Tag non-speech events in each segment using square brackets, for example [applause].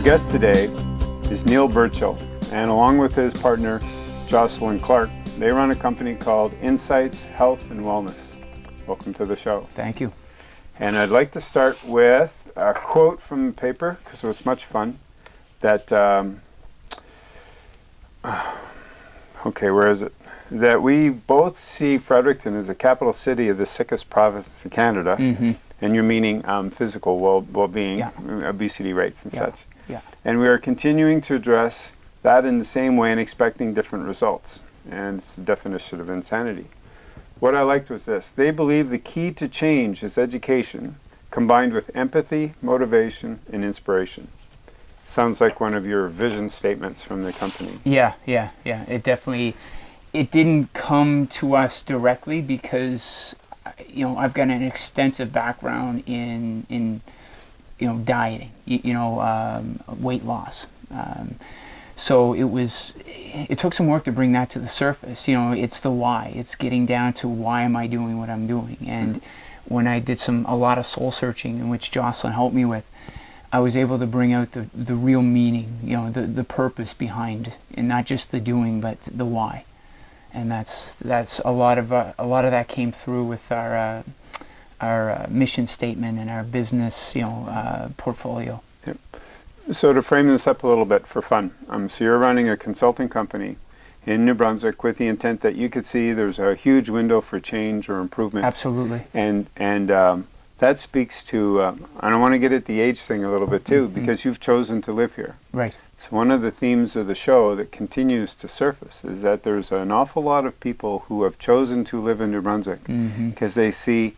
Our guest today is Neil Burchill, and along with his partner, Jocelyn Clark, they run a company called Insights Health and Wellness. Welcome to the show. Thank you. And I'd like to start with a quote from the paper, because it was much fun, that, um, [sighs] okay, where is it? That we both see Fredericton as a capital city of the sickest province in Canada, Mm-hmm. and you're meaning um, physical well, well-being, Yeah. obesity rates and Yeah. such. Yeah. And we are continuing to address that in the same way and expecting different results. And it's the definition of insanity. What I liked was this. They believe the key to change is education combined with empathy, motivation, and inspiration. Sounds like one of your vision statements from the company. Yeah, yeah, yeah. It definitely, it didn't come to us directly because, uh, you know, I've got an extensive background in in, you know, dieting. You, you know, um, weight loss. Um, so it was, it took some work to bring that to the surface. You know, it's the why. It's getting down to why am I doing what I'm doing. And when I did some a lot of soul searching, in which Jocelyn helped me with, I was able to bring out the, the real meaning, you know, the, the purpose behind, and not just the doing, but the why. And that's that's a lot of uh, a lot of that came through with our uh, our uh, mission statement and our business, you know, uh, portfolio. So to frame this up a little bit for fun, um, so you're running a consulting company in New Brunswick with the intent that you could see there's a huge window for change or improvement. Absolutely. And and um, that speaks to. Um, and I want to get at the age thing a little bit too, Mhm. because you've chosen to live here. Right. So one of the themes of the show that continues to surface is that there's an awful lot of people who have chosen to live in New Brunswick hmm because they see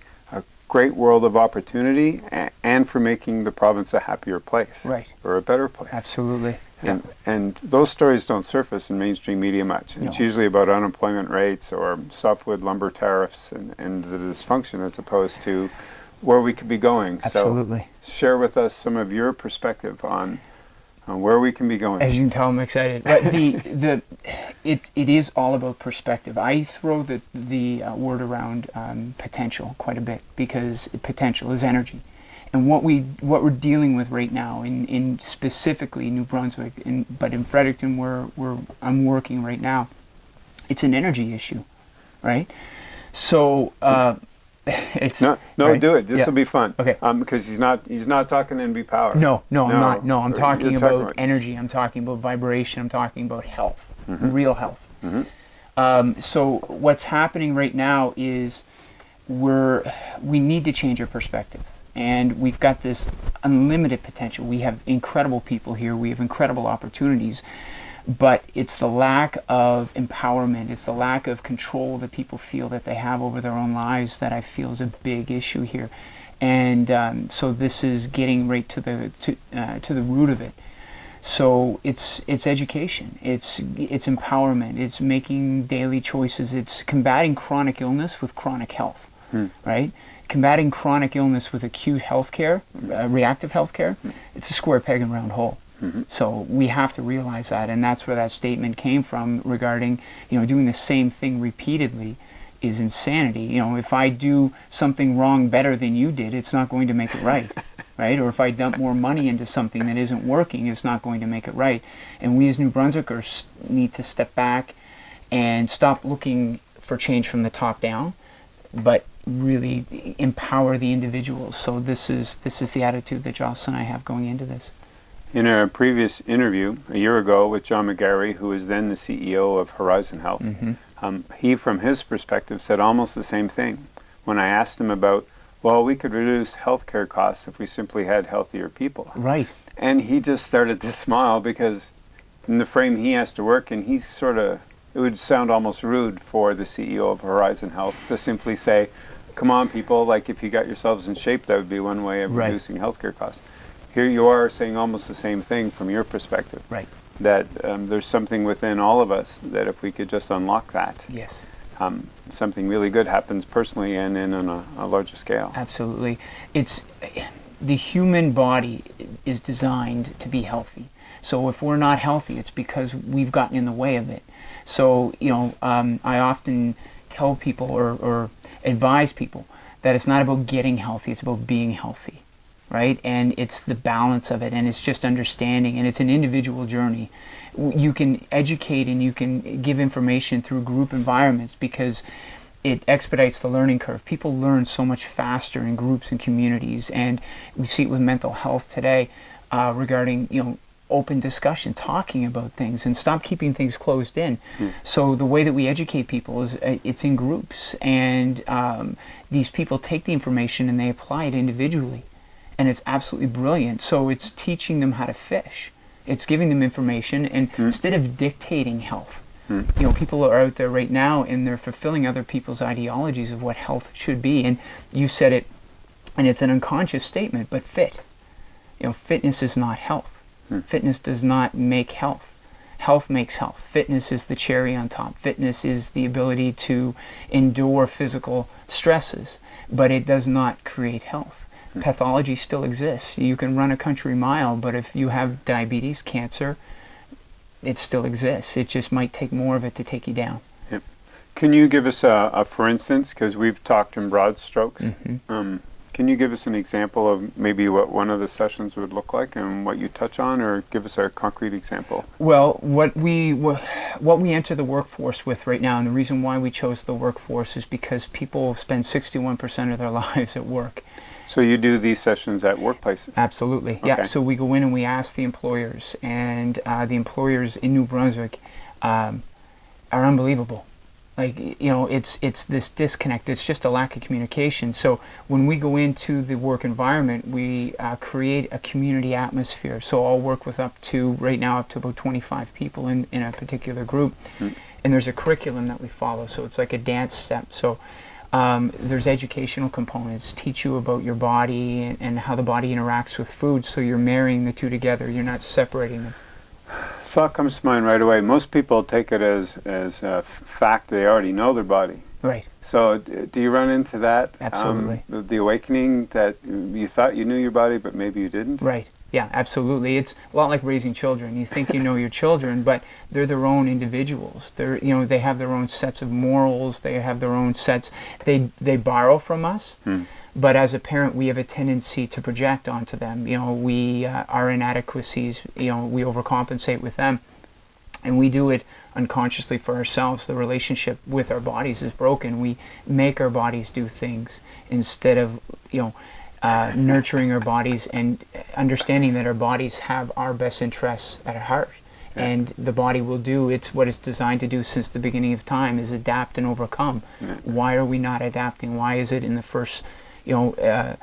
great world of opportunity and for making the province a happier place Right. or a better place. Absolutely. And, and those stories don't surface in mainstream media much. It's No. usually about unemployment rates or softwood lumber tariffs and, and the dysfunction as opposed to where we could be going. Absolutely. So share with us some of your perspective on, on where we can be going. As you can tell, I'm excited. But the [laughs] the it's it is all about perspective. I throw the the uh, word around um, potential quite a bit because potential is energy, and what we what we're dealing with right now in in specifically New Brunswick, in, but in Fredericton where where I'm working right now, it's an energy issue, right? So. Uh, [laughs] it's no, no, right? do it. This Yeah. will be fun. Okay. Um, because he's not he's not talking NB Power. No, no, I'm not. No, I'm talking about, about- energy. I'm talking about vibration. I'm talking about health, Mhm. real health. Mhm. Um, so what's happening right now is we're we need to change our perspective, and we've got this unlimited potential. We have incredible people here. We have incredible opportunities. But it's the lack of empowerment, it's the lack of control that people feel that they have over their own lives that I feel is a big issue here. And um, so this is getting right to the to, uh, to the root of it. So it's it's education, it's it's empowerment, it's making daily choices, it's combating chronic illness with chronic health, Hmm. right? Combating chronic illness with acute health care, uh, reactive health care, it's a square peg and round hole. Mhm. So we have to realize that, and that's where that statement came from regarding, you know, doing the same thing repeatedly is insanity. You know, if I do something wrong better than you did, it's not going to make it right, [laughs] right? Or if I dump more money into something that isn't working, it's not going to make it right. And we as New Brunswickers need to step back and stop looking for change from the top down, but really empower the individuals. So this is this is the attitude that Jocelyn and I have going into this. In a previous interview a year ago with John McGarry, who was then the CEO of Horizon Health, Mhm. um, he, from his perspective, said almost the same thing. When I asked him about, well, we could reduce healthcare costs if we simply had healthier people. Right. And he just started to [laughs] smile because in the frame he has to work in, he's sort of, it would sound almost rude for the CEO of Horizon Health to simply say, come on, people, like if you got yourselves in shape, that would be one way of Right. reducing healthcare costs. Here you are saying almost the same thing from your perspective. Right. That um, there's something within all of us that if we could just unlock that, Yes. um, something really good happens personally and in on a, a larger scale. Absolutely. It's the human body is designed to be healthy. So if we're not healthy, it's because we've gotten in the way of it. So you know, um, I often tell people or, or advise people that it's not about getting healthy; it's about being healthy, right? And it's the balance of it, and it's just understanding, and it's an individual journey. You can educate and you can give information through group environments because it expedites the learning curve. People learn so much faster in groups and communities, and we see it with mental health today uh, regarding you know open discussion, talking about things, and stop keeping things closed in. So the way that we educate people is uh, it's in groups, and um, these people take the information and they apply it individually, and it's absolutely brilliant. So it's teaching them how to fish. It's giving them information, and hmm. instead of dictating health, hmm. you know, people are out there right now and they're fulfilling other people's ideologies of what health should be. And you said it, and it's an unconscious statement, but fit. You know, fitness is not health. Hmm. Fitness does not make health. Health makes health. Fitness is the cherry on top. Fitness is the ability to endure physical stresses, but it does not create health. Pathology still exists. You can run a country mile, but if you have diabetes, cancer, it still exists. It just might take more of it to take you down. Can you give us a, a for instance, because we've talked in broad strokes, um, can you give us an example of maybe what one of the sessions would look like and what you touch on, or give us a concrete example? Well, what we what we enter the workforce with right now, and the reason why we chose the workforce is because people spend 61% of their [laughs] lives at work. So you do these sessions at workplaces? Absolutely, yeah. So we go in and we ask the employers, and uh, the employers in New Brunswick um, are unbelievable. Like you know, it's it's this disconnect. It's just a lack of communication. So when we go into the work environment, we uh, create a community atmosphere. So I'll work with up to right now up to about 25 people in in a particular group, and there's a curriculum that we follow. So it's like a dance step. So um, there's educational components teach you about your body and, and how the body interacts with food so you're marrying the two together you're not separating them Thought comes to mind right away. Most people take it as as a fact they already know their body. right So do you run into that? um, Absolutely. the, the awakening that you thought you knew your body, but maybe you didn't. right yeah absolutely. It's a lot like raising children. You think you know your children but they're their own individuals. They're you know they have their own sets of morals. They have their own sets. They they borrow from us but as a parent we have a tendency to project onto them. You know we uh, our inadequacies you know we overcompensate with them and we do it unconsciously for ourselves. The relationship with our bodies is broken. We make our bodies do things instead of, you know, uh, nurturing our bodies and understanding that our bodies have our best interests at heart. And the body will do it's what it's designed to do since the beginning of time is adapt and overcome. Why are we not adapting? Why is it in the first, you know, uh,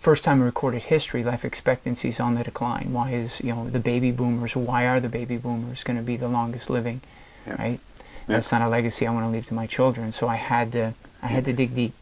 first time in recorded history, life expectancy is on the decline. Why is you know the baby boomers? Why are the baby boomers going to be the longest living? Yeah. Right. That's not a legacy I want to leave to my children. So I had to I had to dig deep.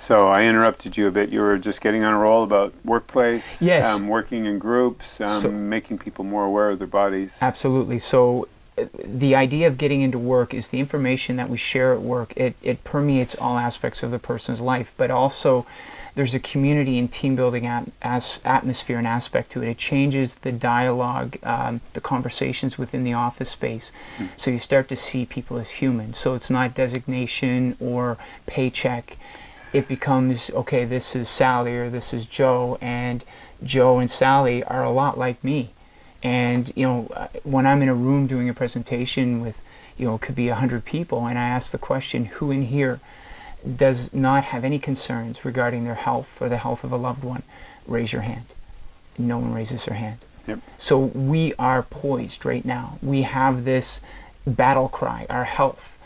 So I interrupted you a bit. You were just getting on a roll about workplace, Yes. um, working in groups, um, So- making people more aware of their bodies. Absolutely. So uh, the idea of getting into work is the information that we share at work. It, it permeates all aspects of the person's life, but also there's a community and team building at, as, atmosphere and aspect to it. It changes the dialogue, um, the conversations within the office space. So you start to see people as human. So it's not designation or paycheck. It becomes okay. This is Sally or this is Joe, and Joe and Sally are a lot like me. And you know, uh, when I'm in a room doing a presentation with, you know, it could be a hundred people, and I ask the question, who in here does not have any concerns regarding their health or the health of a loved one? Raise your hand. No one raises their hand. Yep. So we are poised right now. We have this battle cry, our health,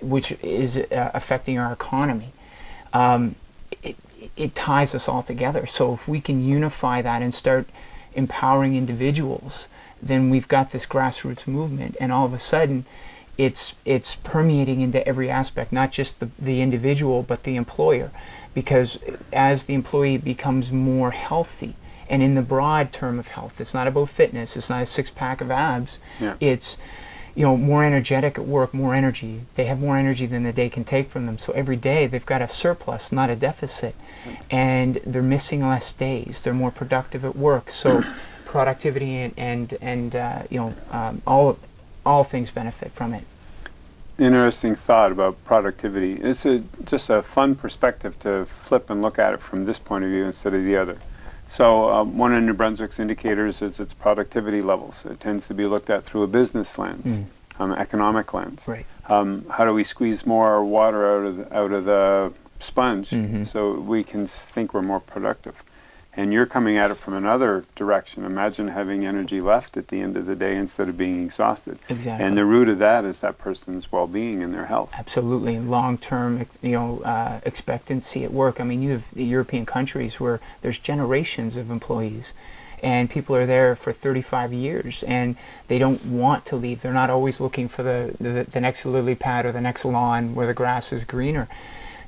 which is uh, affecting our economy. Um, it, it ties us all together. So if we can unify that and start empowering individuals, then we've got this grassroots movement, and all of a sudden, it's it's permeating into every aspect, not just the, the individual, but the employer, because as the employee becomes more healthy, and in the broad term of health, it's not about fitness, it's not a six pack of abs, Yeah. it's you know more energetic at work, more energy. They have more energy than the day can take from them. So every day they've got a surplus, not a deficit, and they're missing less days. They're more productive at work. So [coughs] productivity and and, and uh, you know um, all all things benefit from it. Interesting thought about productivity. It's a, just a fun perspective to flip and look at it from this point of view instead of the other. So um, one of New Brunswick's indicators is its productivity levels. It tends to be looked at through a business lens, Mm. um, economic lens. Right. Um, how do we squeeze more water out of the, out of the sponge Mhm. so we can think we're more productive? And you're coming at it from another direction. Imagine having energy left at the end of the day instead of being exhausted. Exactly. And the root of that is that person's well-being and their health. Absolutely, long-term, you know, uh, expectancy at work. I mean, you have the European countries where there's generations of employees, and people are there for 35 years, and they don't want to leave. They're not always looking for the the, the next lily pad or the next lawn where the grass is greener.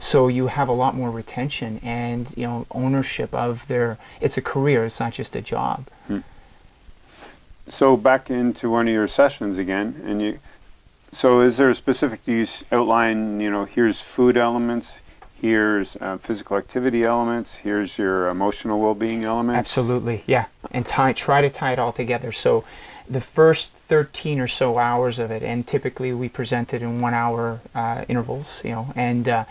So you have a lot more retention and you know ownership of their. It's a career. It's not just a job. So back into one of your sessions again, and you. So is there a specific? Do you outline? You know, here's food elements. Here's uh, physical activity elements. Here's your emotional well-being elements. Absolutely, yeah. And tie, try to tie it all together. So the first 13 or so hours of it, and typically we present it in one hour uh, intervals, you know, and uh,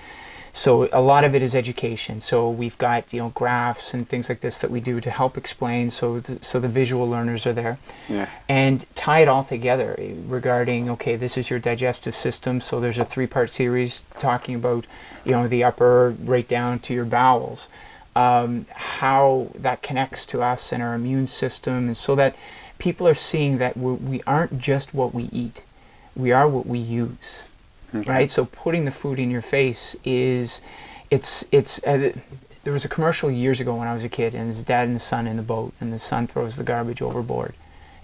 so a lot of it is education. So we've got, you know, graphs and things like this that we do to help explain so, th- so the visual learners are there. Yeah. and tie it all together eh, regarding okay this is your digestive system. So there's a three part series talking about you know the upper right down to your bowels. Um, how that connects to us and our immune system. And so that people are seeing that we're, we aren't just what we eat. We are what we use Okay. right? So putting the food in your face is it's it's uh, there was a commercial years ago when I was a kid and his dad and the son in the boat and the son throws the garbage overboard.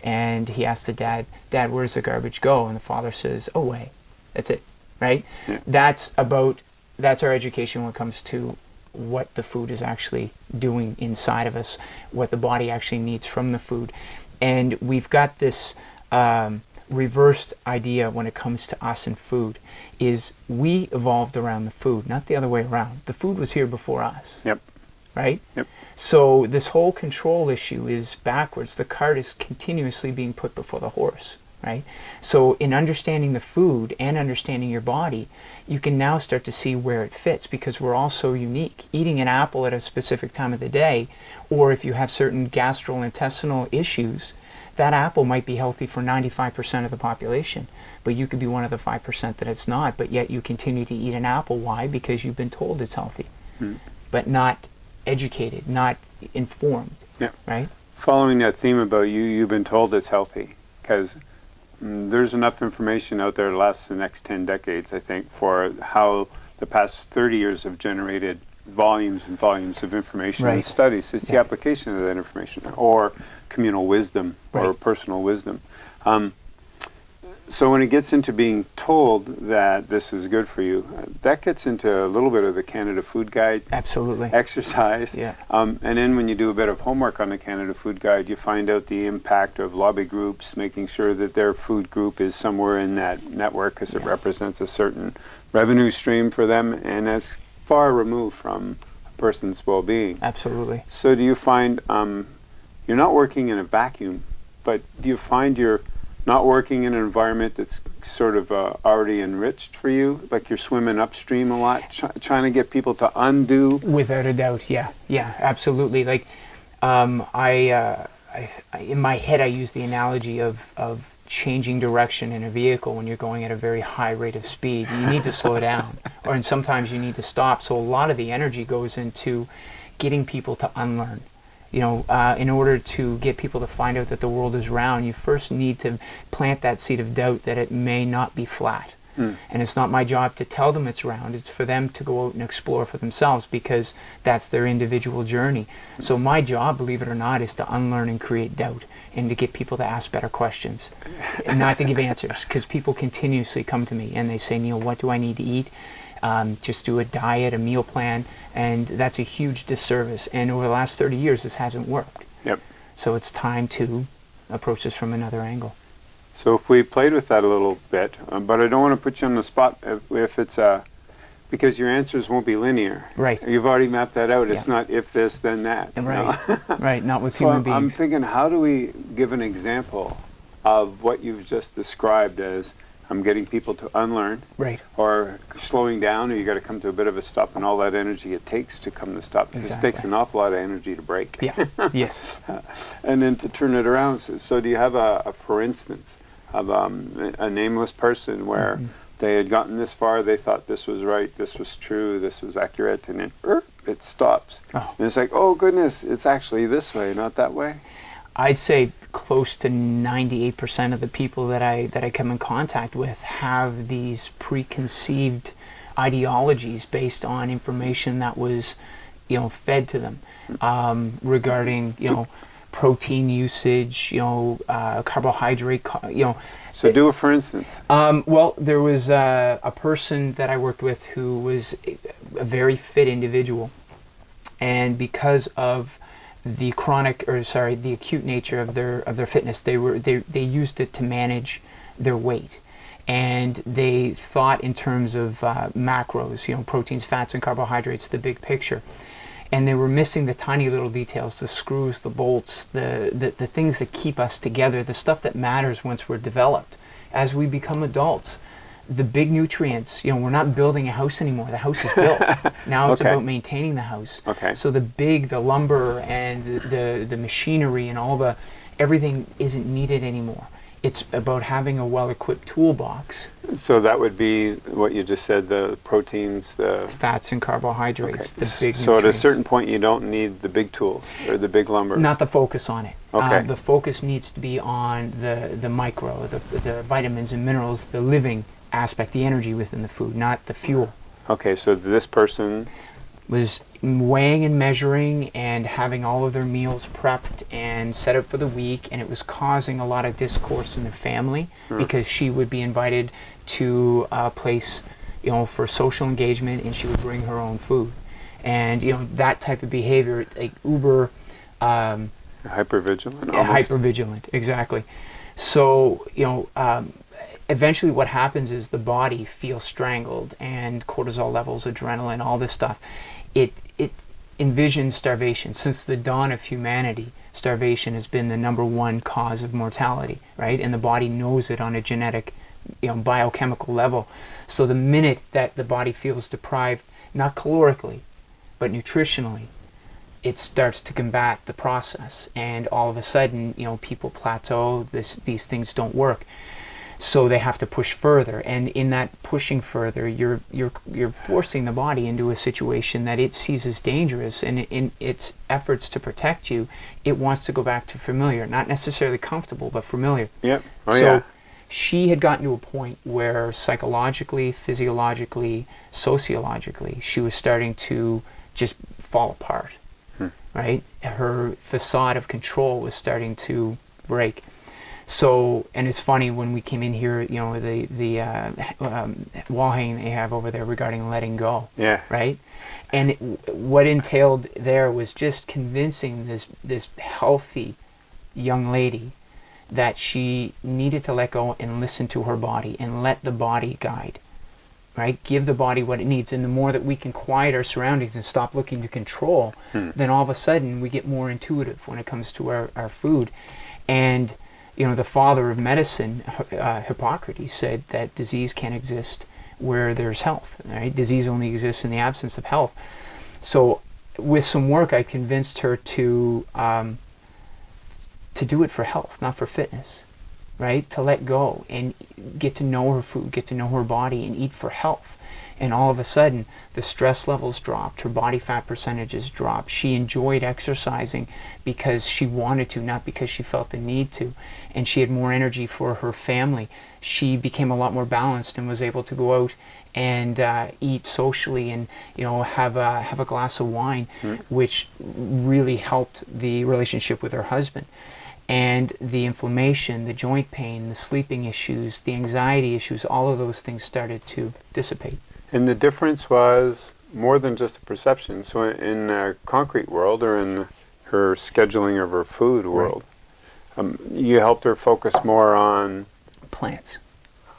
And he asks the dad dad where does the garbage go? And the father says away. That's it right? Yeah. that's about that's our education when it comes to what the food is actually doing inside of us what the body actually needs from the food. And we've got this um, reversed idea when it comes to us and food is we evolved around the food not the other way around. The food was here before us. Yep. right? Yep. so this whole control issue is backwards. The cart is continuously being put before the horse. Right? So in understanding the food and understanding your body you can now start to see where it fits because we're all so unique. Eating an apple at a specific time of the day or if you have certain gastrointestinal issues that apple might be healthy for 95% of the population but you could be one of the 5% that it's not but yet you continue to eat an apple. Why? Because you've been told it's healthy hmm. but not educated not informed Yeah. right? Following that theme about you, you've been told it's healthy because mm, there's enough information out there to last the next 10 decades, I think, for how the past 30 years have generated volumes and volumes of information and studies. It's the application of that information or communal wisdom or personal wisdom. Um, so when it gets into being told that this is good for you, uh, that gets into a little bit of the Canada Food Guide absolutely exercise. Yeah. Um, and then when you do a bit of homework on the Canada Food Guide, you find out the impact of lobby groups, making sure that their food group is somewhere in that network because it represents a certain revenue stream for them and as far removed from a person's well-being. absolutely So do you find um, you're not working in a vacuum, but do you find you're not working in an environment that's sort of uh, already enriched for you, like you're swimming upstream a lot, try trying to get people to undo Without a doubt, yeah, yeah, absolutely. Like, um, I, uh, I, I, in my head, I use the analogy of of changing direction in a vehicle when you're going at a very high rate of speed. You need to slow [laughs] down, or and sometimes you need to stop. So a lot of the energy goes into getting people to unlearn. You know, uh, in order to get people to find out that the world is round, you first need to plant that seed of doubt that it may not be flat. And it's not my job to tell them it's round. It's for them to go out and explore for themselves because that's their individual journey. So my job, believe it or not, is to unlearn and create doubt and to get people to ask better questions and not to give answers because people continuously come to me and they say, Neil, what do I need to eat? Um, just do a diet, a meal plan, and that's a huge disservice. And over the last 30 years, this hasn't worked. Yep. So it's time to approach this from another angle. So if we played with that a little bit, um, but I don't want to put you on the spot if, if it's a, because your answers won't be linear. Right. You've already mapped that out. It's not if this, then that. Right. know? [laughs] right, not with so human I'm, I'm thinking, how do we give an example of what you've just described as I'm getting people to unlearn Right. or slowing down, or you got to come to a bit of a stop, and all that energy it takes to come to stop. Because it takes an awful lot of energy to brake. Yeah. [laughs] yes. and then to turn it around. So, so do you have a, a for instance, of um, a nameless person where Mm-hmm. They had gotten this far, they thought this was right, this was true, this was accurate, and then er, it stops. Oh. And it's like, oh goodness, it's actually this way, not that way. I'd say close to 98% of the people that I that I come in contact with have these preconceived ideologies based on information that was, you know, fed to them um, regarding, you know, protein usage, you know, uh, carbohydrate, you know. So do it for instance. Um, well, there was uh, a person that I worked with who was a a very fit individual, and because of the chronic or sorry the acute nature of their of their fitness they were they, they used it to manage their weight. And they thought in terms of uh, macros you know proteins fats and carbohydrates the big picture and they were missing the tiny little details the screws the bolts the, the the things that keep us together the stuff that matters once we're developed. As we become adults the big nutrients you know we're not building a house anymore. The house is built. [laughs] Now it's Okay. about maintaining the house. Okay. so the big the lumber and the, the the machinery and all the everything isn't needed anymore it's about having a well-equipped toolbox So that would be what you just said: the proteins, the. fats and carbohydrates the big so at a certain point, you don't need the big tools or the big lumber. not the focus on it. Uh, Okay. the focus needs to be on the, the micro, the, the vitamins and minerals, the living aspect, the energy within the food, not the fuel. Okay, so this person Was weighing and measuring and having all of their meals prepped and set up for the week, and it was causing a lot of discourse in their family because she would be invited to a place, you know, for social engagement, and she would bring her own food, and you know that type of behavior, like uber. Um, hypervigilant. almost. hyper vigilant exactly so you know um, eventually what happens is the body feels strangled and cortisol levels adrenaline all this stuff it it envisions starvation. Since the dawn of humanity starvation has been the number one cause of mortality right? And the body knows it on a genetic you know biochemical level. So the minute that the body feels deprived not calorically but nutritionally it starts to combat the process. And all of a sudden you know people plateau this these things don't work so they have to push further and in that pushing further you're you're you're forcing the body into a situation that it sees as dangerous and in its efforts to protect you it wants to go back to familiar not necessarily comfortable but familiar Yep. Oh so yeah. she had gotten to a point where psychologically, physiologically, sociologically, she was starting to just fall apart. Hmm. Right? Her facade of control was starting to break. So, and it's funny when we came in here, you know, the the uh, um, wall hanging they have over there regarding letting go Yeah. right? And it, what entailed there was just convincing this this healthy young lady that she needed to let go and listen to her body and let the body guide. Right? Give the body what it needs. And the more that we can quiet our surroundings and stop looking to control, then all of a sudden we get more intuitive when it comes to our, our food. And, you know, the father of medicine, uh, Hippocrates, said that disease can't exist where there's health. Right? Disease only exists in the absence of health. So, with some work, I convinced her to um, to do it for health, not for fitness, right? To let go and get to know her food, get to know her body, and eat for health. And all of a sudden, the stress levels dropped, her body fat percentages dropped. She enjoyed exercising because she wanted to, not because she felt the need to. And she had more energy for her family. She became a lot more balanced and was able to go out and uh, eat socially and you know have a have a glass of wine, which really helped the relationship with her husband and the inflammation, the joint pain, the sleeping issues, the anxiety issues, all of those things started to dissipate. And the difference was more than just a perception. So in a concrete world or in her scheduling of her food world, um, you helped her focus more on, Plants,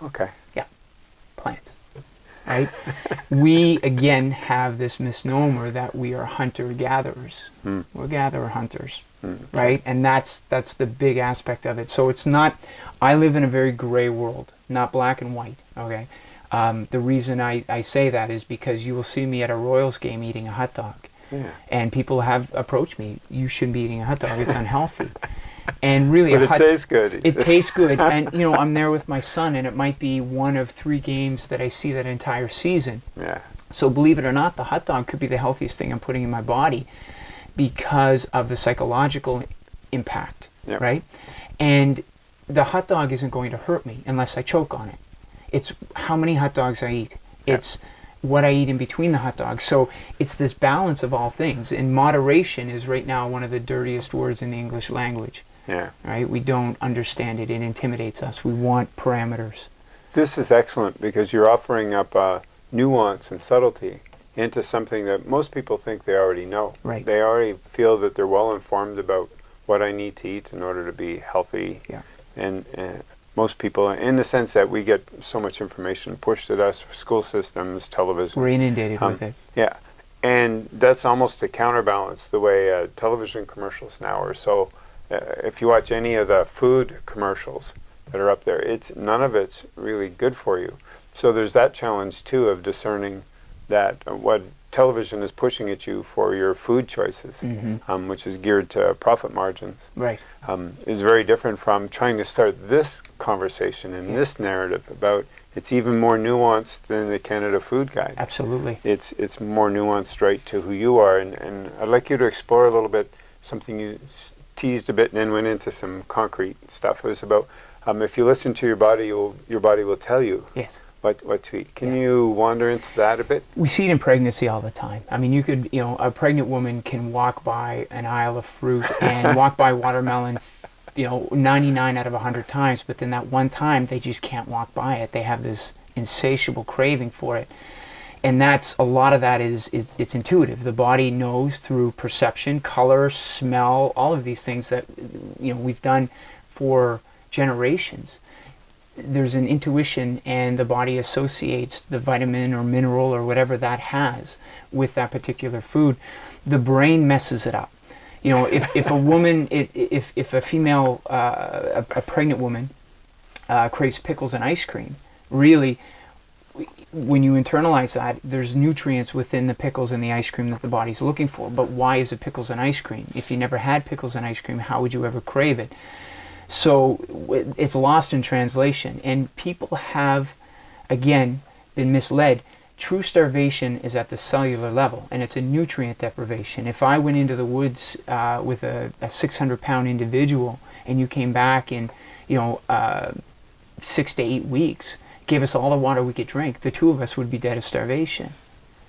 okay. Yeah, plants. right? we again have this misnomer that we are hunter gatherers. Mm. We're gatherer hunters, Mm. right? And that's that's the big aspect of it. So it's not. I live in a very gray world, not black and white. Okay. Um, the reason I, I say that is because you will see me at a Royals game eating a hot dog. Yeah. And people have approached me, you shouldn't be eating a hot dog, it's unhealthy. [laughs] and really, But a it hot, tastes good. it tastes good. [laughs] And, you know, I'm there with my son, and it might be one of three games that I see that entire season. Yeah. So, believe it or not, the hot dog could be the healthiest thing I'm putting in my body because of the psychological impact, Yep. right? And the hot dog isn't going to hurt me unless I choke on it. It's how many hot dogs I eat. It's what I eat in between the hot dogs. So it's this balance of all things. And moderation is right now one of the dirtiest words in the English language. Yeah. Right? We don't understand it. It intimidates us. We want parameters. This is excellent because you're offering up uh, nuance and subtlety into something that most people think they already know. Right. They already feel that they're well informed about what I need to eat in order to be healthy. Yeah. And uh, most people, in the sense that we get so much information pushed at us, school systems, television. We're inundated Um, with it. Yeah, and that's almost to counterbalance the way uh, television commercials now are. So, uh, if you watch any of the food commercials that are up there, it's none of it's really good for you. So there's that challenge too of discerning that uh, what television is pushing at you for your food choices, Mhm. um, which is geared to profit margins, Right. um, is very different from trying to start this conversation and Yeah. this narrative about. It's even more nuanced than the Canada Food Guide Absolutely. it's it's more nuanced right to who you are and, and I'd like you to explore a little bit something you s- teased a bit and then went into some concrete stuff it was about um, if you listen to your body you'll, your body will tell you Yes. What, what to eat can Yeah. you wander into that a bit We see it in pregnancy all the time. I mean, you could, you know, a pregnant woman can walk by an aisle of fruit [laughs] and walk by watermelon, you know, 99 out of 100 times, but then that one time they just can't walk by it. They have this insatiable craving for it. And that's a lot of that is, is it's intuitive. The body knows through perception, color, smell, all of these things that you know we've done for generations there's an intuition and the body associates the vitamin or mineral or whatever that has with that particular food the brain messes it up. You know if, if a woman [laughs] if, if, a female uh, a, a pregnant woman uh, craves pickles and ice cream really when you internalize that there's nutrients within the pickles and the ice cream that the body's looking for. But why is it pickles and ice cream? If you never had pickles and ice cream how would you ever crave it so it's lost in translation. And people have, again, been misled. True starvation is at the cellular level, and it's a nutrient deprivation. If I went into the woods uh, with a, a 600 pound individual and you came back in, you know, uh, six to eight weeks, gave us all the water we could drink, the two of us would be dead of starvation.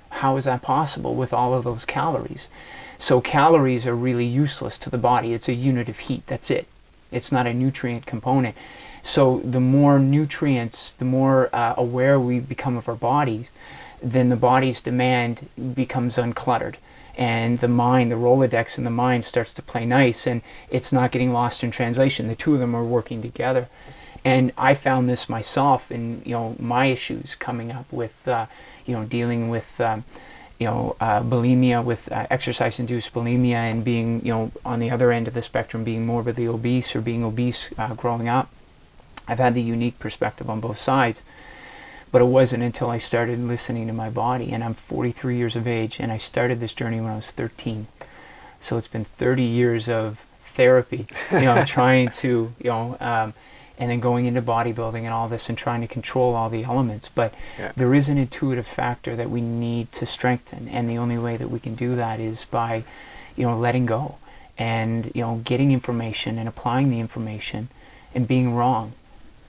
How is that possible with all of those calories? So calories are really useless to the body. It's a unit of heat. That's it. It's not a nutrient component. So the more nutrients, the more uh, aware we become of our bodies, then the body's demand becomes uncluttered. And the mind, the Rolodex in the mind starts to play nice and it's not getting lost in translation. The two of them are working together. And I found this myself in, you know, my issues coming up with, uh, you know, dealing with, um, you know, uh, bulimia with uh, exercise-induced bulimia and being, you know, on the other end of the spectrum, being morbidly obese or being obese uh, growing up. I've had the unique perspective on both sides, but it wasn't until I started listening to my body, and I'm 43 years of age, and I started this journey when I was 13. So it's been 30 years of therapy, you know, [laughs] trying to, you know, um, and then going into bodybuilding and all this and trying to control all the elements. But Yeah. there is an intuitive factor that we need to strengthen, and the only way that we can do that is by, you know, letting go and you know getting information and applying the information and being wrong,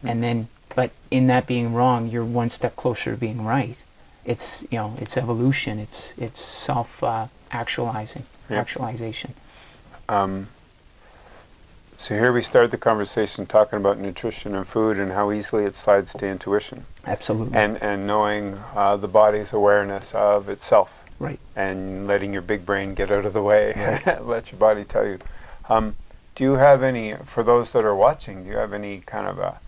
and then but in that being wrong, you're one step closer to being right. It's you know it's evolution. It's it's self uh, actualizing, Yeah. actualization. um, so here we start the conversation talking about nutrition and food and how easily it slides to intuition Absolutely. and, and knowing uh, the body's awareness of itself right. and letting your big brain get out of the way. Right. [laughs] Let your body tell you. Um, do you have any for those that are watching? Do you have any kind of a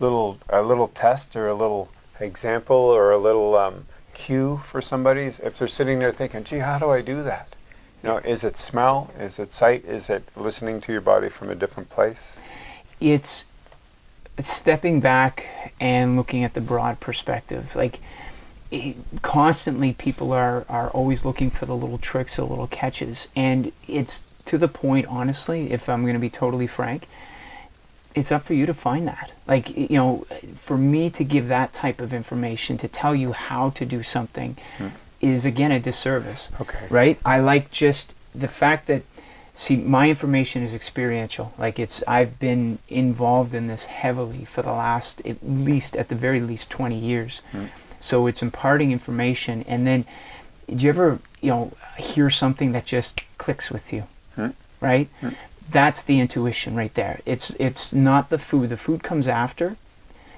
little a little test or a little example or a little um, cue for somebody if they're sitting there thinking, "Gee, how do I do that?" You know, is it smell? Is it sight? Is it listening to your body from a different place? It's stepping back and looking at the broad perspective. Like it, constantly, people are are always looking for the little tricks, the little catches, and it's to the point. Honestly, if I'm going to be totally frank, it's up for you to find that. Like you know, for me to give that type of information to tell you how to do something Hmm. Is again a disservice. Okay. Right? I like just the fact that see my information is experiential. Like it's I've been involved in this heavily for the last at least at the very least 20 years. So it's imparting information and then do you ever, you know, hear something that just clicks with you? Hmm. Right? That's the intuition right there. It's it's not the food. The food comes after.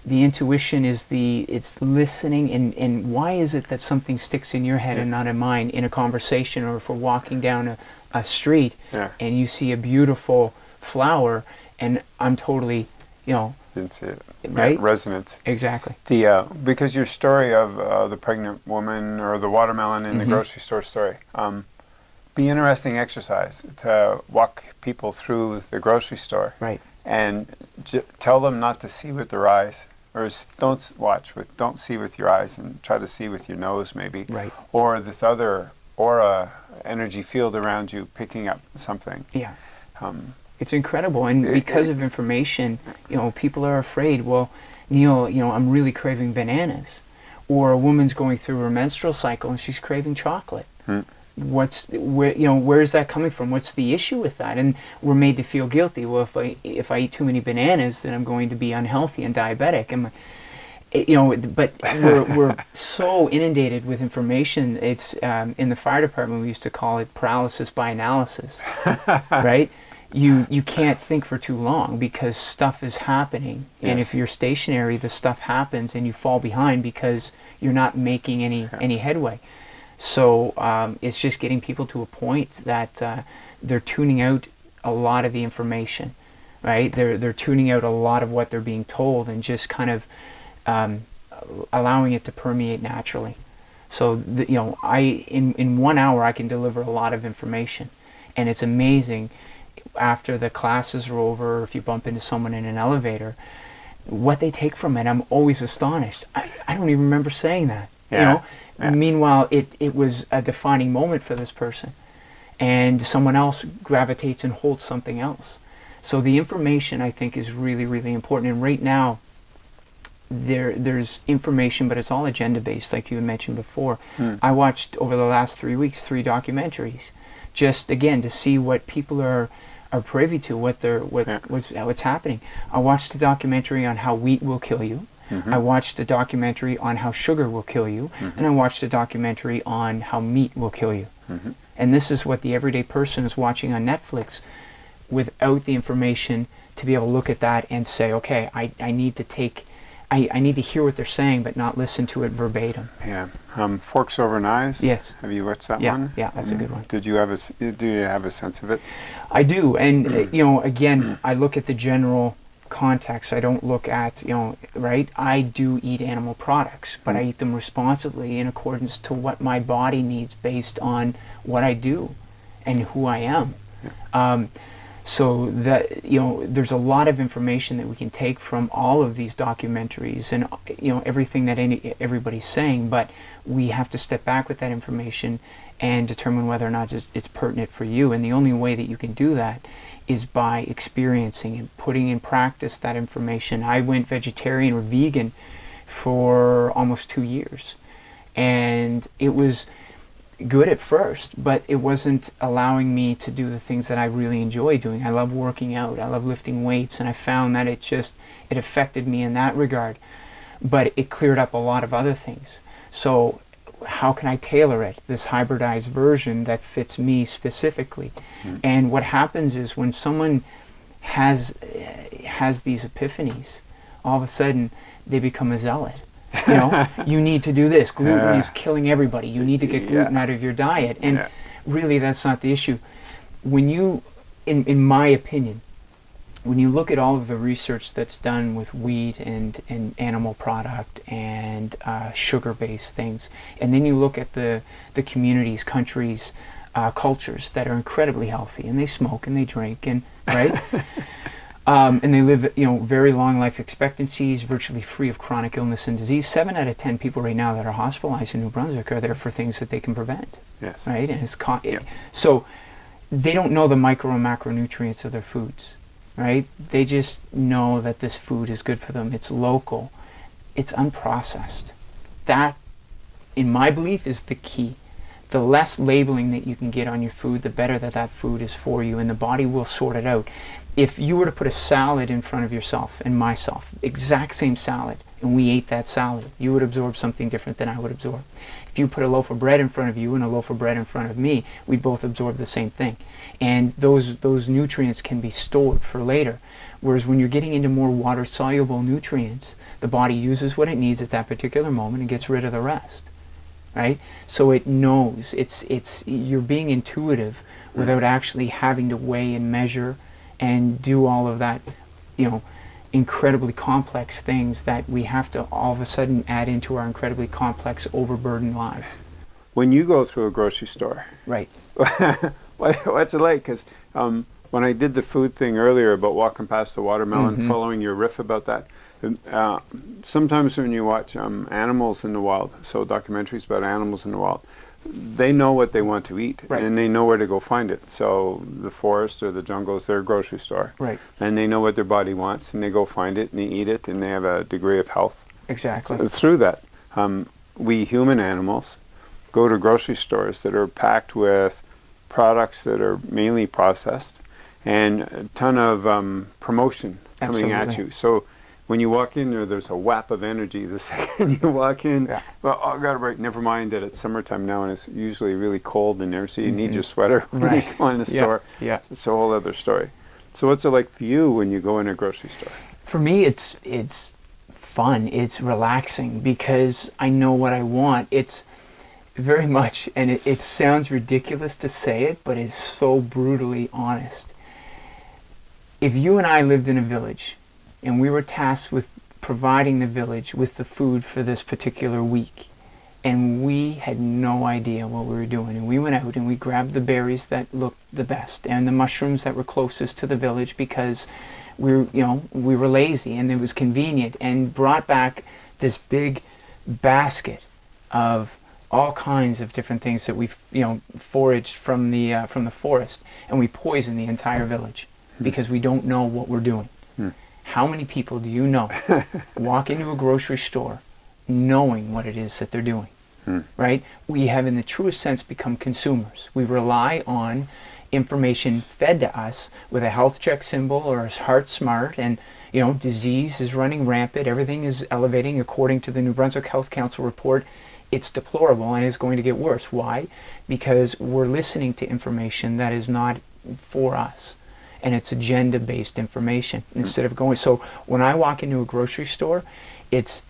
The intuition is the it's listening and, and why is it that something sticks in your head and not in mine in a conversation or if we're walking down a, a street Yeah. and you see a beautiful flower and I'm totally, you know, Didn't it. Right? Resonance. exactly. The uh, because your story of uh, the pregnant woman or the watermelon in the Mhm. grocery store story, um, be interesting exercise to walk people through the grocery store Right. and j- tell them not to see with their eyes or don't watch with don't see with your eyes and try to see with your nose maybe Right. or this other aura energy field around you picking up something. Yeah. Um, It's incredible, and It- because it- of information, you know, people are afraid. Well, Neil, you know, I'm really craving bananas, or a woman's going through her menstrual cycle and she's craving chocolate. Hmm. What's where you know where is that coming from? What's the issue with that? And we're made to feel guilty. Well, if I if I eat too many bananas, then I'm going to be unhealthy and diabetic. And you know, but we're, [laughs] we're so inundated with information. It's um, in the fire department we used to call it paralysis by analysis, [laughs] right? You you can't think for too long because stuff is happening, and if you're stationary, the stuff happens, and you fall behind because you're not making any any headway. So um, it's just getting people to a point that uh, they're tuning out a lot of the information, right? They're they're tuning out a lot of what they're being told and just kind of um, allowing it to permeate naturally. So the, you know, I in in one hour I can deliver a lot of information, and it's amazing. After the classes are over, if you bump into someone in an elevator, what they take from it, I'm always astonished. I, I don't even remember saying that. Yeah, You know. yeah. Meanwhile, it it was a defining moment for this person, and someone else gravitates and holds something else. So the information I think is really really important. And right now, there there's information, but it's all agenda based, like you had mentioned before. Hmm. I watched over the last three weeks three documentaries, just again to see what people are are privy to, what they're what Yeah. what's what's happening. I watched a documentary on how wheat will kill you. Mm-hmm. I watched a documentary on how sugar will kill you, and I watched a documentary on how meat will kill you. Mm-hmm. And this is what the everyday person is watching on Netflix without the information to be able to look at that and say, okay, I, I need to take, I, I need to hear what they're saying, but not listen to it verbatim. yeah. Um, Forks over knives. Yes. Have you watched that Yeah, one? yeah, that's a good one. Did you have a Do you have a sense of it? I do, and uh, [clears throat] you know, again, I look at the general context. I don't look at, you know, right? I do eat animal products, but I eat them responsibly in accordance to what my body needs based on what I do and who I am. Um, so that you know, there's a lot of information that we can take from all of these documentaries and you know everything that any everybody's saying, but we have to step back with that information and determine whether or not it's, it's pertinent for you. And the only way that you can do that is by experiencing and putting in practice that information. I went vegetarian or vegan for almost two years, and it was good at first, but it wasn't allowing me to do the things that I really enjoy doing. I love working out, I love lifting weights, and I found that it just it affected me in that regard. But it cleared up a lot of other things. So how can I tailor it, this hybridized version that fits me specifically? Mm-hmm. And what happens is when someone has has these epiphanies, all of a sudden they become a zealot. You know, [laughs] you need to do this. Gluten Yeah. is killing everybody. You need to get Yeah. gluten out of your diet. And Yeah. really, that's not the issue. When you, in, in my opinion, when you look at all of the research that's done with wheat and, and animal product and uh, sugar-based things, and then you look at the, the communities, countries, uh, cultures that are incredibly healthy, and they smoke and they drink, and right, [laughs] um, and they live you know very long life expectancies, virtually free of chronic illness and disease. Seven out of ten people right now that are hospitalized in New Brunswick are there for things that they can prevent. Yes. Right, and it's con- so they don't know the micro and macronutrients of their foods right? They just know that this food is good for them. It's local. It's unprocessed. That, in my belief, is the key. The less labeling that you can get on your food, the better that that food is for you, and the body will sort it out. If you were to put a salad in front of yourself and myself, exact same salad, and we ate that salad, you would absorb something different than I would absorb. If you put a loaf of bread in front of you and a loaf of bread in front of me, we both absorb the same thing. And those, those nutrients can be stored for later. Whereas when you're getting into more water soluble nutrients, the body uses what it needs at that particular moment and gets rid of the rest. Right? So it knows. It's, it's, you're being intuitive without actually having to weigh and measure and do all of that, you know, incredibly complex things that we have to all of a sudden add into our incredibly complex, overburdened lives. When you go through a grocery store, Right. [laughs] what's it like? Because um, when I did the food thing earlier about walking past the watermelon, Mhm. following your riff about that, uh, sometimes when you watch um, animals in the wild, so documentaries about animals in the wild, they know what they want to eat Right. and they know where to go find it. So the forest or the jungle is their grocery store. Right. And they know what their body wants and they go find it and they eat it and they have a degree of health Exactly. so through that. Um, we human animals go to grocery stores that are packed with products that are mainly processed and a ton of um, promotion coming at you. So when you walk in there, there's a whap of energy the [laughs] second you walk in. Yeah. Well, oh, I got to break. Never mind that it's summertime now and it's usually really cold in there, so you need your sweater [laughs] when Right. you go in the Yeah, store. yeah. It's a whole other story. So what's it like for you when you go in a grocery store? For me, it's it's fun. It's relaxing because I know what I want. It's very [laughs] much, and it, it sounds ridiculous to say it, but it's so brutally honest. If you and I lived in a village, and we were tasked with providing the village with the food for this particular week, and we had no idea what we were doing. And we went out and we grabbed the berries that looked the best and the mushrooms that were closest to the village because we were, you know, we were lazy and it was convenient and brought back this big basket of all kinds of different things that we, you know, foraged from the uh, from the forest, and we poisoned the entire village because we don't know what we're doing. How many people do you know [laughs] walk into a grocery store knowing what it is that they're doing? Hmm. Right? We have, in the truest sense, become consumers. We rely on information fed to us with a health check symbol or a heart smart and you know disease is running rampant everything is elevating according to the new brunswick health council report it's deplorable and is going to get worse why because we're listening to information that is not for us and it's agenda based information instead of going so when i walk into a grocery store it's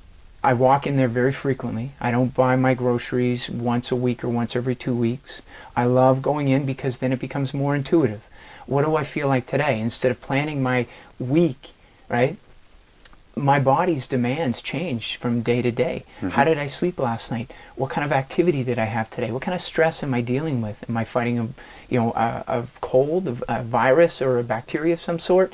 I walk in there very frequently. I don't buy my groceries once a week or once every two weeks. I love going in because then it becomes more intuitive. What do I feel like today? Instead of planning my week, right? My body's demands change from day to day. Mm-hmm. How did I sleep last night? What kind of activity did I have today? What kind of stress am I dealing with? Am I fighting a, you know, a, a cold, a, a virus, or a bacteria of some sort?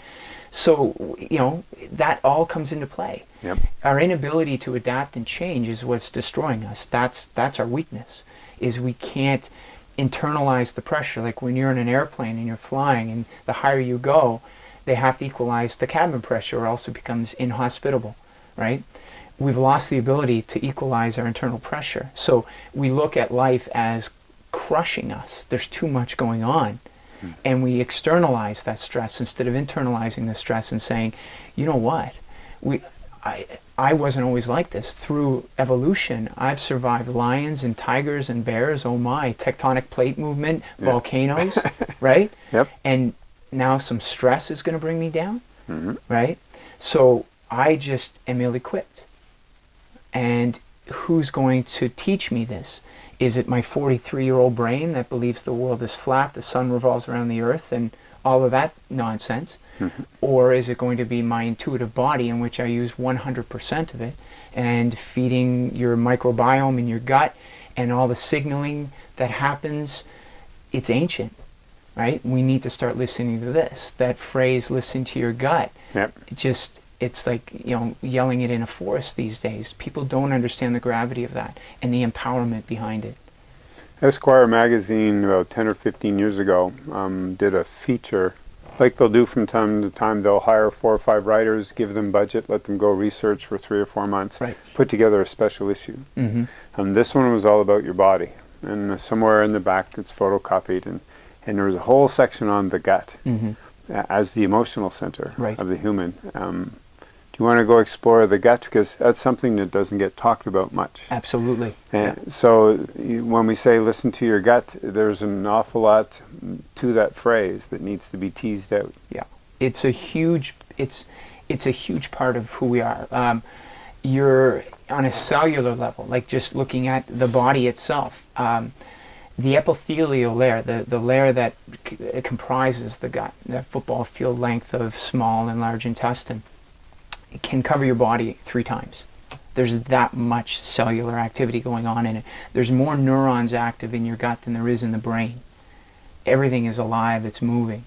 So, you know, that all comes into play. Yep. Our inability to adapt and change is what's destroying us. That's that's our weakness. Is we can't internalize the pressure. Like when you're in an airplane and you're flying, and the higher you go, they have to equalize the cabin pressure, or else it becomes inhospitable, right? We've lost the ability to equalize our internal pressure. So we look at life as crushing us. There's too much going on hmm. and we externalize that stress instead of internalizing the stress and saying, you know what, we, I, I wasn't always like this. Through evolution, I've survived lions and tigers and bears. Oh my, tectonic plate movement, volcanoes, [laughs] right? Yep. And now some stress is going to bring me down, mm-hmm. right? So I just am ill-equipped. And who's going to teach me this? Is it my 43 year old brain that believes the world is flat, the sun revolves around the earth, and all of that nonsense? Mm-hmm. Or is it going to be my intuitive body in which I use 100% of it and feeding your microbiome in your gut and all the signaling that happens? It's ancient, right? We need to start listening to this. That phrase, listen to your gut, Yep. it just it's like you know yelling it in a forest these days people don't understand the gravity of that and the empowerment behind it Esquire magazine about 10 or 15 years ago um, did a feature like they'll do from time to time they'll hire four or five writers give them budget let them go research for three or four months Right. put together a special issue mm-hmm. um, this one was all about your body and somewhere in the back it's photocopied and, and there was a whole section on the gut Mm-hmm. as the emotional center Right. of the human um, do you want to go explore the gut because that's something that doesn't get talked about much. Absolutely. And so when we say listen to your gut, there's an awful lot to that phrase that needs to be teased out. Yeah. It's a huge it's it's a huge part of who we are. Um, you're on a cellular level like just looking at the body itself. Um, the epithelial layer the, the layer that comprises the gut the football field length of small and large intestine can cover your body three times there's that much cellular activity going on in it there's more neurons active in your gut than there is in the brain everything is alive it's moving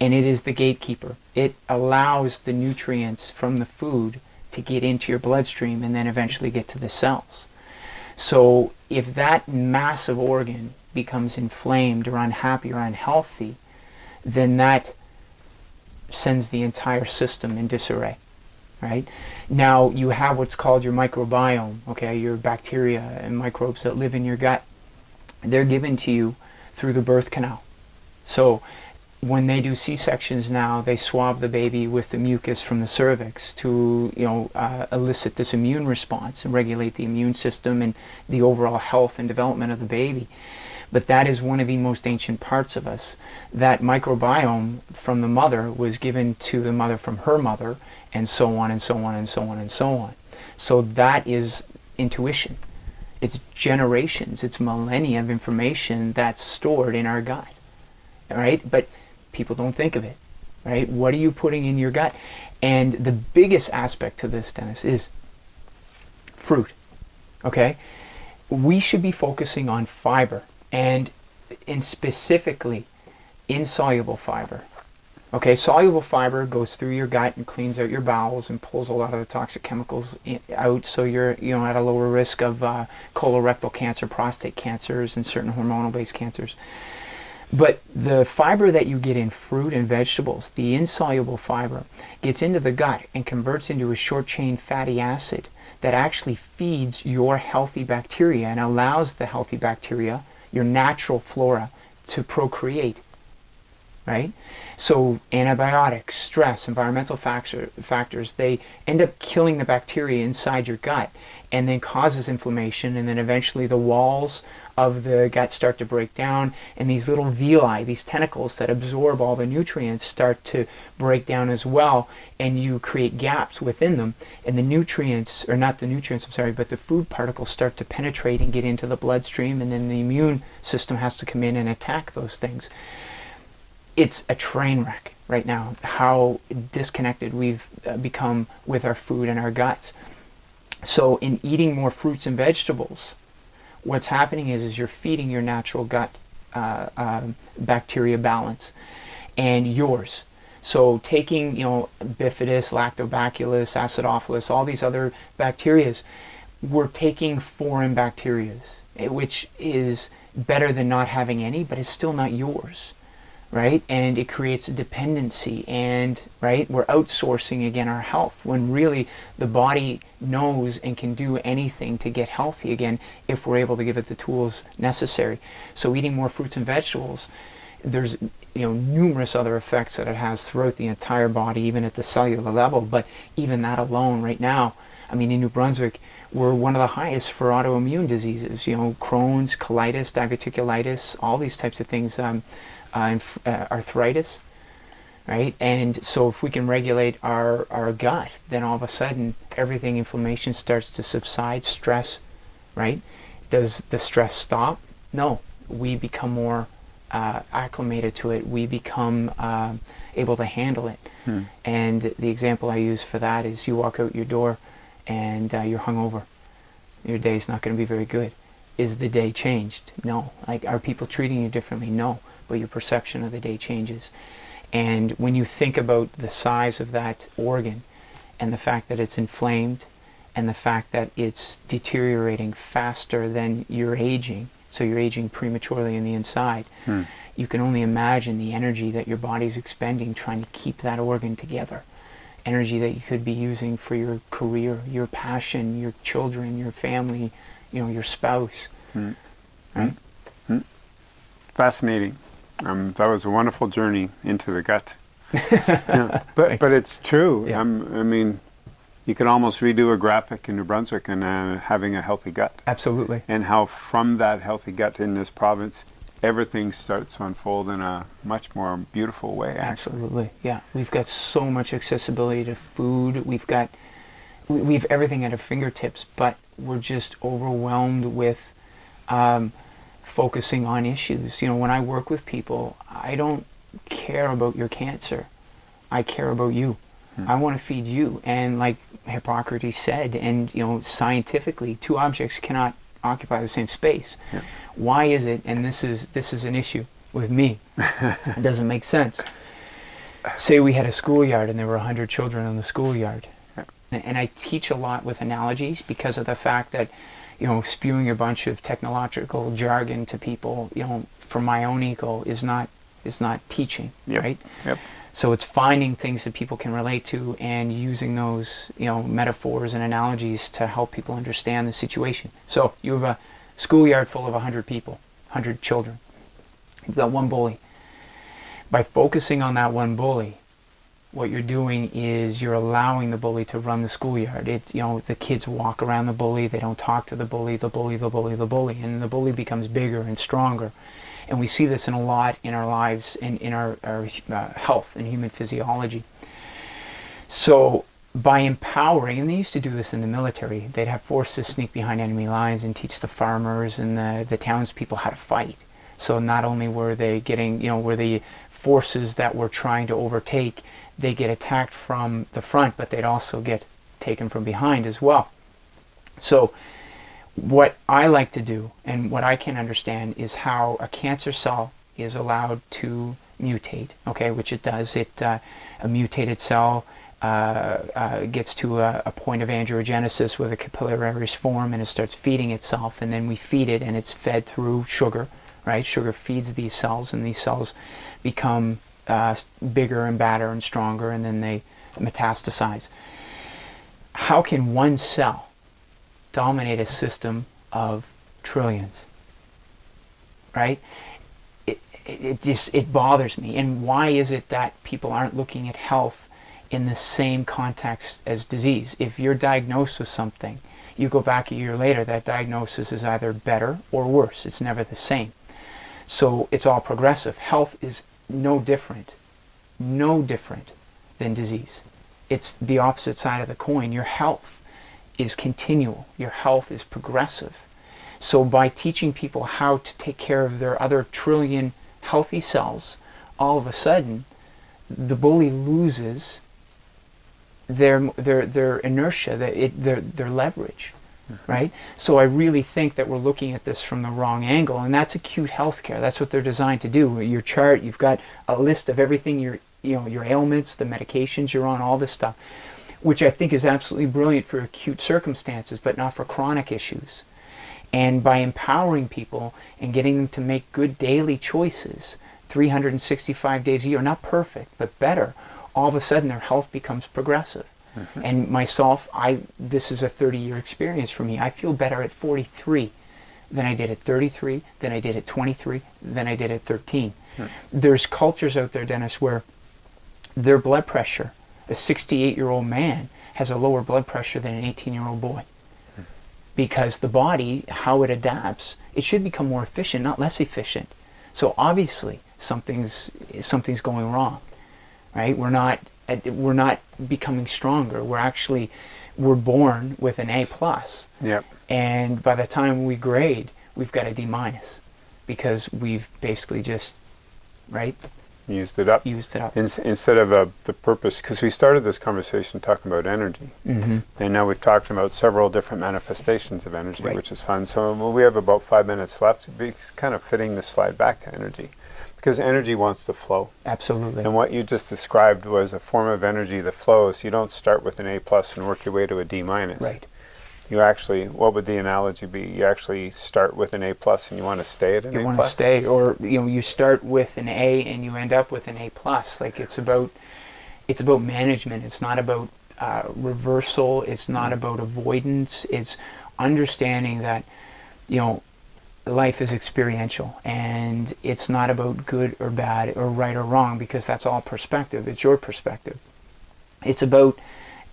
and it is the gatekeeper. It allows the nutrients from the food to get into your bloodstream and then eventually get to the cells. So if that massive organ becomes inflamed or unhappy or unhealthy, then that sends the entire system in disarray. Right? Now you have what's called your microbiome, okay, your bacteria and microbes that live in your gut. They're given to you through the birth canal. So when they do C-sections now, they swab the baby with the mucus from the cervix to, you know, uh, elicit this immune response and regulate the immune system and the overall health and development of the baby. But that is one of the most ancient parts of us. That microbiome from the mother was given to the mother from her mother, and so on and so on and so on and so on. So that is intuition. It's generations, it's millennia of information that's stored in our gut. right? But people don't think of it. Right? What are you putting in your gut? And the biggest aspect to this, Dennis, is fruit. Okay? We should be focusing on fiber and in specifically insoluble fiber. Okay, soluble fiber goes through your gut and cleans out your bowels and pulls a lot of the toxic chemicals out, so you're you know at a lower risk of uh, colorectal cancer, prostate cancers, and certain hormonal-based cancers. But the fiber that you get in fruit and vegetables, the insoluble fiber, gets into the gut and converts into a short chain fatty acid that actually feeds your healthy bacteria and allows the healthy bacteria, your natural flora, to procreate. Right? So antibiotics, stress, environmental factor, factors, they end up killing the bacteria inside your gut and then causes inflammation and then eventually the walls of the gut start to break down and these little villi, these tentacles that absorb all the nutrients start to break down as well and you create gaps within them. And the nutrients, or not the nutrients, I'm sorry, but the food particles start to penetrate and get into the bloodstream and then the immune system has to come in and attack those things. It's a train wreck right now how disconnected we've uh, become with our food and our guts. So in eating more fruits and vegetables what's happening is is you're feeding your natural gut uh, um bacteria balance and yours. So taking you know bifidus lactobacillus acidophilus all these other bacterias we're taking foreign bacterias eh, which is better than not having any but it's still not yours right? And it creates a dependency, and right, we're outsourcing again our health when really the body knows and can do anything to get healthy again if we're able to give it the tools necessary. So eating more fruits and vegetables, there's you know numerous other effects that it has throughout the entire body, even at the cellular level. But even that alone, right now, I mean, in New Brunswick, we're one of the highest for autoimmune diseases. You know, Crohn's, colitis, diverticulitis, all these types of things. Um, uh, uh, arthritis, right? And so if we can regulate our, our gut, then all of a sudden everything inflammation starts to subside, stress, right? Does the stress stop? No, we become more uh, acclimated to it, we become um able to handle it. And the example I use for that is you walk out your door and uh, you're hungover. Your day's not going to be very good. Is the day changed? No. Like, are people treating you differently? No. But your perception of the day changes. And when you think about the size of that organ and the fact that it's inflamed and the fact that it's deteriorating faster than you're aging, so you're aging prematurely in the inside, hmm. you can only imagine the energy that your body's expending trying to keep that organ together. Energy that you could be using for your career, your passion, your children, your family, you know, your spouse. Hmm. Right? Hmm. Fascinating. Um, that was a wonderful journey into the gut. [laughs] Yeah, But but it's true. Yeah. Um, I mean, you could almost redo a graphic in New Brunswick and uh, having a healthy gut, Absolutely. and how from that healthy gut in this province, everything starts to unfold in a much more beautiful way. Actually, Absolutely, yeah. We've got so much accessibility to food. We've got, we- we've everything at our fingertips, but we're just overwhelmed with um, focusing on issues. You know, when I work with people, I don't care about your cancer. I care about you. Hmm. I want to feed you. And like Hippocrates said, and you know, scientifically, two objects cannot occupy the same space. Yeah. Why is it? And this is this is an issue with me. [laughs] it doesn't make sense. Say we had a schoolyard and there were 100 children in the schoolyard. Yeah. And I teach a lot with analogies because of the fact that, you know, spewing a bunch of technological jargon to people, you know, for my own ego is not is not teaching, Yep. right? Yep. So it's finding things that people can relate to and using those, you know, metaphors and analogies to help people understand the situation. So you have a schoolyard full of 100 people, 100 children. You've got one bully. By focusing on that one bully, what you're doing is you're allowing the bully to run the schoolyard. It's you know the kids walk around the bully, they don't talk to the bully, the bully, the bully, the bully, and the bully becomes bigger and stronger. And we see this in a lot in our lives and in our, our uh, health and human physiology. So by empowering, and they used to do this in the military, they'd have forces sneak behind enemy lines and teach the farmers and the, the townspeople how to fight. So not only were they getting, you know, were the forces that were trying to overtake, they get attacked from the front, but they'd also get taken from behind as well. So what I like to do and what I can understand is how a cancer cell is allowed to mutate, okay, which it does. It uh, a mutated cell uh, uh, gets to a, a point of angiogenesis where the capillaries form and it starts feeding itself, and then we feed it, and it's fed through sugar, right? Sugar feeds these cells, and these cells become uh, bigger and badder and stronger, and then they metastasize. How can one cell dominate a system of trillions? Right? It, it, it just it bothers me. And why is it that people aren't looking at health in the same context as disease? If you're diagnosed with something, you go back a year later, that diagnosis is either better or worse. It's never the same. So it's all progressive. Health is no different, no different than disease. It's the opposite side of the coin. Your health is continual. Your health is progressive. So by teaching people how to take care of their other trillion healthy cells, all of a sudden, the bully loses their their their inertia, their their their leverage, Mm-hmm. right? So I really think that we're looking at this from the wrong angle, and that's acute healthcare. That's what they're designed to do. Your chart, you've got a list of everything your you know your ailments, the medications you're on, all this stuff, which I think is absolutely brilliant for acute circumstances, but not for chronic issues. And by empowering people and getting them to make good daily choices, 365 days a year, not perfect, but better, all of a sudden their health becomes progressive. Mm-hmm. And myself, I this is a 30 year experience for me. I feel better at 43 than I did at 33, than I did at 23, than I did at 13. Hmm. There's cultures out there, Dennis, where their blood pressure, a 68 year old man has a lower blood pressure than an 18 year old boy. Hmm. Because the body, how it adapts, it should become more efficient, not less efficient. So obviously something's something's going wrong, right? We're not we're not becoming stronger. We're actually we're born with an A plus, Yep. and by the time we grade, we've got a D minus. because we've basically just right Used it up. used it up. In, instead of uh, the purpose, because we started this conversation talking about energy, hmm and now we've talked about several different manifestations of energy, Right. which is fun. So well, we have about five minutes left. Be kind of fitting to slide back to energy, because energy wants to flow. Absolutely. And what you just described was a form of energy that flows. You don't start with an A plus and work your way to a D minus. Right. You actually, what would the analogy be? You actually start with an A plus and you want to stay at an A. you A want to stay or you know you start with an a and you end up with an a plus like it's about it's about management it's not about uh, reversal it's not about avoidance it's understanding that you know life is experiential and it's not about good or bad or right or wrong because that's all perspective. It's your perspective. It's about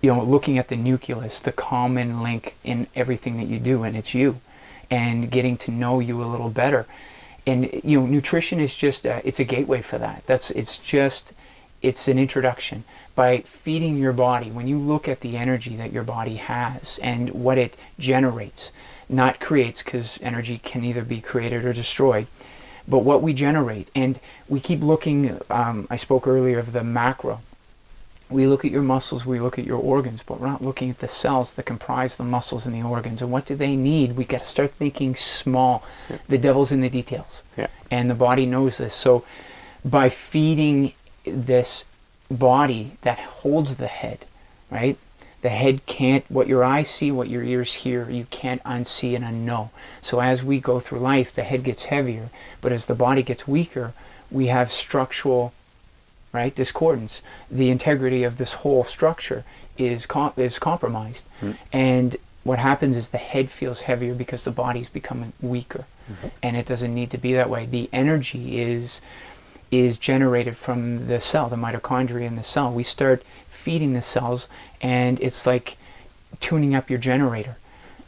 you know looking at the nucleus the common link in everything that you do and it's you and getting to know you a little better. And you know nutrition is just a, it's a gateway for that. That's it's just it's an introduction. By feeding your body when you look at the energy that your body has and what it generates not creates because energy can either be created or destroyed but what we generate and we keep looking um, i spoke earlier of the macro we look at your muscles, we look at your organs, but we're not looking at the cells that comprise the muscles and the organs. And what do they need? We got to start thinking small. The devil's in the details. Yeah. And the body knows this. So by feeding this body that holds the head, right? The head can't, what your eyes see, what your ears hear, you can't unsee and unknow. So as we go through life, the head gets heavier, but as the body gets weaker, we have structural right discordance. The integrity of this whole structure is com- is compromised. Hmm. And what happens is the head feels heavier because the body's becoming weaker. Mm-hmm. And it doesn't need to be that way. The energy is is generated from the cell the mitochondria in the cell. We start feeding the cells and it's like tuning up your generator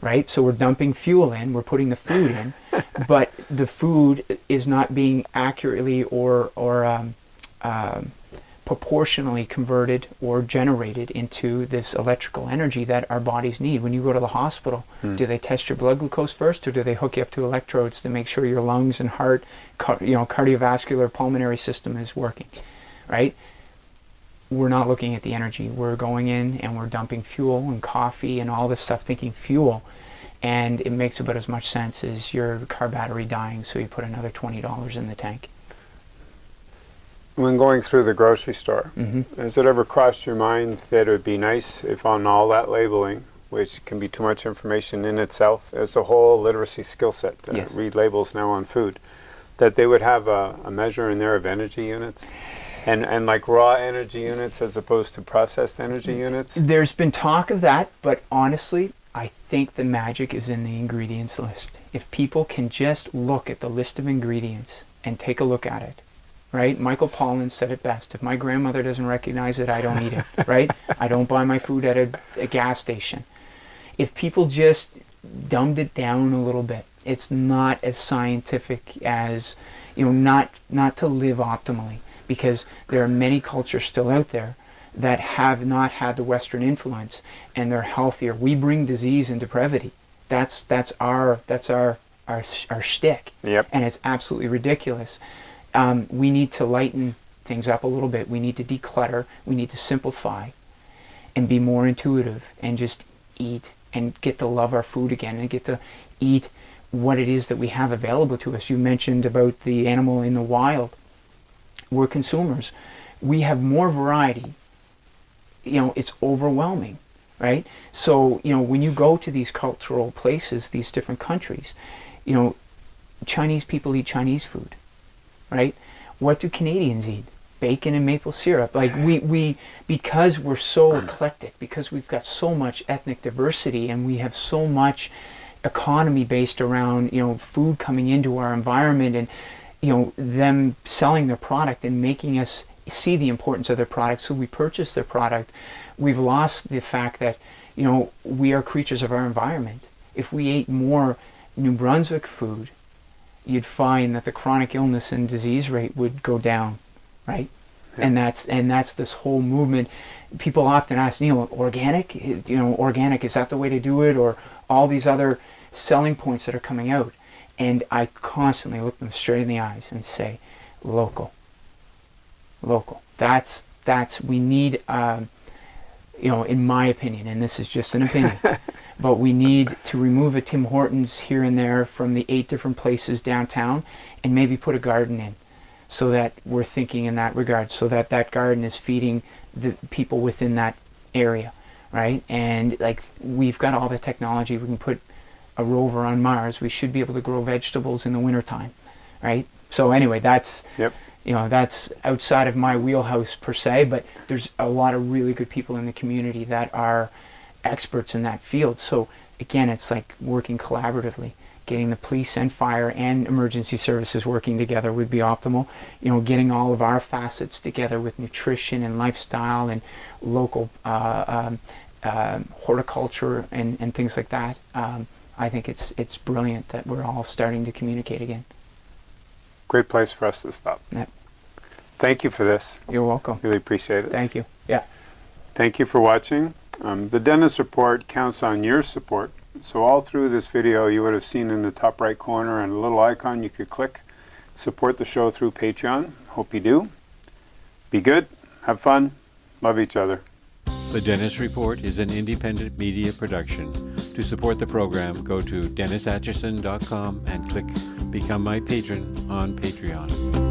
right so we're dumping fuel in we're putting the food in [laughs] but the food is not being accurately or or um, um, proportionally converted or generated into this electrical energy that our bodies need. When you go to the hospital, do they test your blood glucose first, or do they hook you up to electrodes to make sure your lungs and heart, car- you know, cardiovascular, pulmonary system is working, right? We're not looking at the energy. We're going in and we're dumping fuel and coffee and all this stuff, thinking fuel, and it makes about as much sense as your car battery dying. So you put another twenty dollars in the tank. When going through the grocery store, hmm has it ever crossed your mind that it would be nice if on all that labeling, which can be too much information in itself, as a whole literacy skill set, to Yes. read labels now on food, that they would have a, a measure in there of energy units? And, and like raw energy units as opposed to processed energy mm. units? There's been talk of that, but honestly, I think the magic is in the ingredients list. If people can just look at the list of ingredients and take a look at it, right? Michael Pollan said it best. If my grandmother doesn't recognize it, I don't eat it, [laughs] right? I don't buy my food at a, a gas station. If people just dumbed it down a little bit, it's not as scientific as, you know, not not to live optimally because there are many cultures still out there that have not had the Western influence and they're healthier. We bring disease and depravity. That's that's our that's our our our shtick, Yep. and it's absolutely ridiculous. Um, we need to lighten things up a little bit. We need to declutter. We need to simplify, and be more intuitive, and just eat and get to love our food again, and get to eat what it is that we have available to us. You mentioned about the animal in the wild. We're consumers. We have more variety. You know, it's overwhelming, right? So, you know, when you go to these cultural places, these different countries, you know, Chinese people eat Chinese food, right? What do Canadians eat? Bacon and maple syrup. Like we, we because we're so eclectic, because we've got so much ethnic diversity and we have so much economy based around, you know, food coming into our environment and you know, them selling their product and making us see the importance of their product so we purchase their product. We've lost the fact that, you know, we are creatures of our environment. If we ate more New Brunswick food, you'd find that the chronic illness and disease rate would go down, right? And that's and that's this whole movement. People often ask, you know, organic, you know, organic is that the way to do it, or all these other selling points that are coming out. And I constantly look them straight in the eyes and say, local, local. That's that's we need. Um, you know, in my opinion, and this is just an opinion, [laughs] but we need to remove a Tim Hortons here and there from the eight different places downtown and maybe put a garden in so that we're thinking in that regard, so that that garden is feeding the people within that area, right? And like we've got all the technology, we can put a rover on Mars, we should be able to grow vegetables in the wintertime, right? So anyway, that's Yep. you know that's outside of my wheelhouse per se but there's a lot of really good people in the community that are experts in that field so again it's like working collaboratively getting the police and fire and emergency services working together would be optimal you know getting all of our facets together with nutrition and lifestyle and local uh, um, uh, horticulture and, and things like that um, I think it's it's brilliant that we're all starting to communicate again Great place for us to stop. Yep. Thank you for this. you're welcome Really appreciate it. thank you yeah Thank you for watching. Um, the Dennis Report counts on your support. So all through this video, you would have seen in the top right corner and a little icon you could click. Support the show through Patreon. Hope you do. Be good. Have fun. Love each other. The Dennis Report is an independent media production. To support the program, go to DennisAtchison.com and click Become My Patron on Patreon.